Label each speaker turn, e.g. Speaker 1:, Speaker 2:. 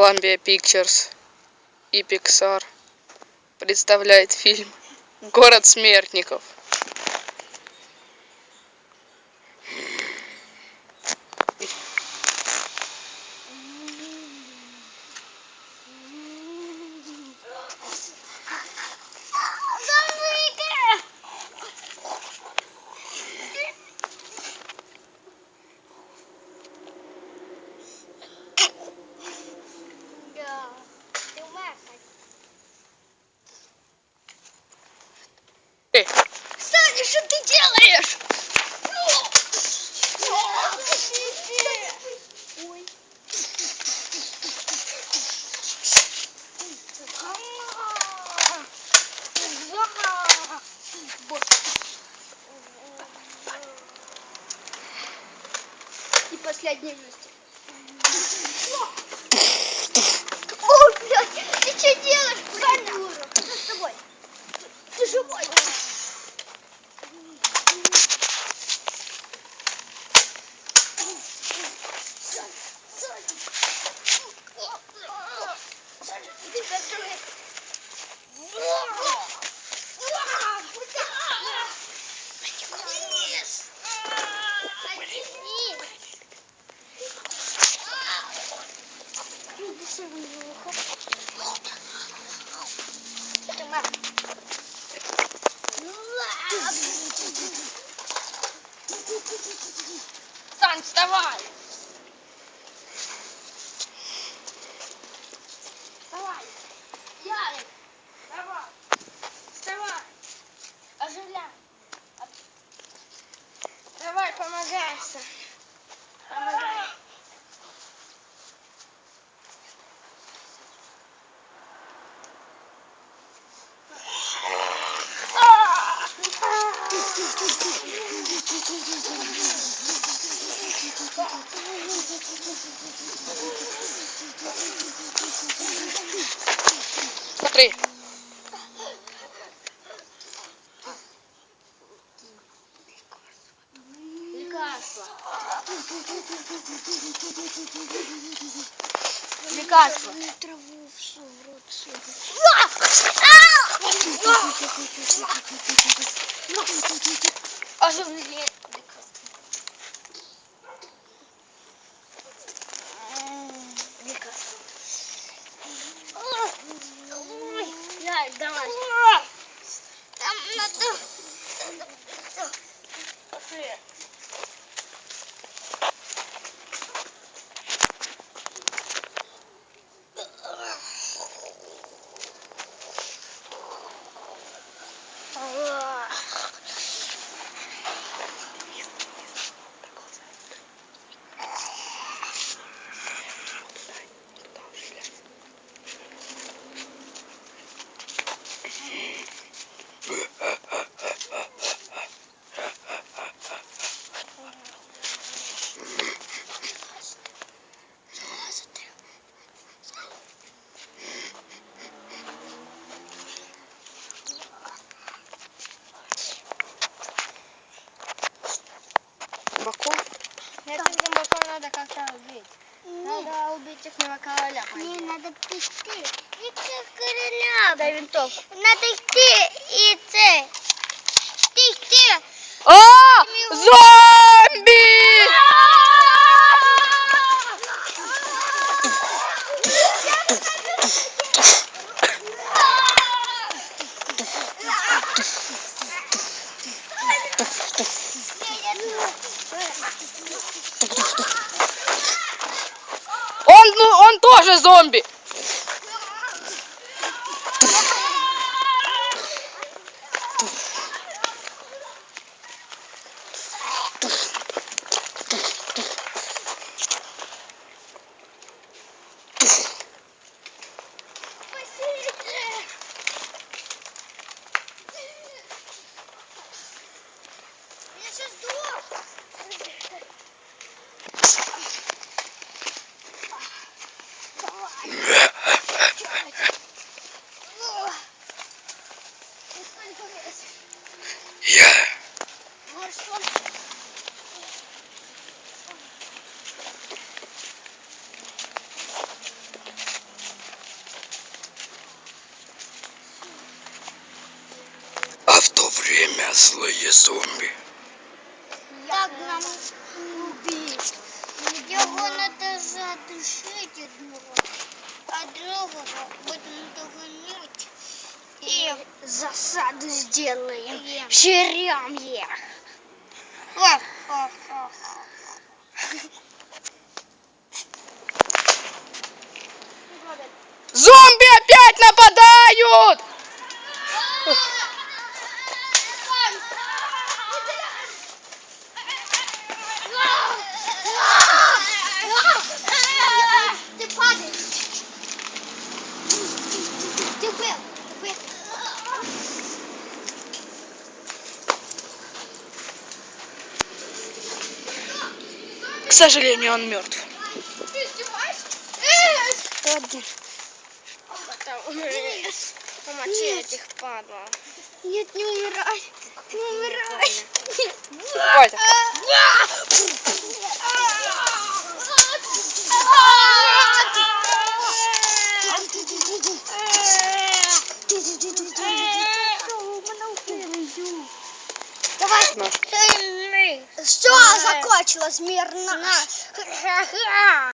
Speaker 1: Columbia Pictures и Pixar представляет фильм город смертников
Speaker 2: И последний Até mais!
Speaker 1: Смотри.
Speaker 2: Лекарство. Лекарство.
Speaker 3: траву всю в рот сыпать.
Speaker 2: Оживление. Этих зомбаков надо как-то убить. Надо убить их короля.
Speaker 3: Не, надо идти. Идти короля.
Speaker 2: Дай винтовку.
Speaker 3: Надо идти и Kombi Я.
Speaker 1: А
Speaker 3: в то
Speaker 2: время
Speaker 3: злые зомби.
Speaker 1: Как нам убить? Його надо задушить одного, а другого будемо того не
Speaker 2: Засаду сделаем.
Speaker 1: Е.
Speaker 2: Жрем.
Speaker 1: Ха-ха-ха.
Speaker 3: Зомби опять нападают! Сожалению, он мертв.
Speaker 1: Ладно. Помочи этих падла.
Speaker 2: Нет, не умирай. Не умирай.
Speaker 3: Ой,
Speaker 2: Закончилось мирно.
Speaker 1: Ха-ха.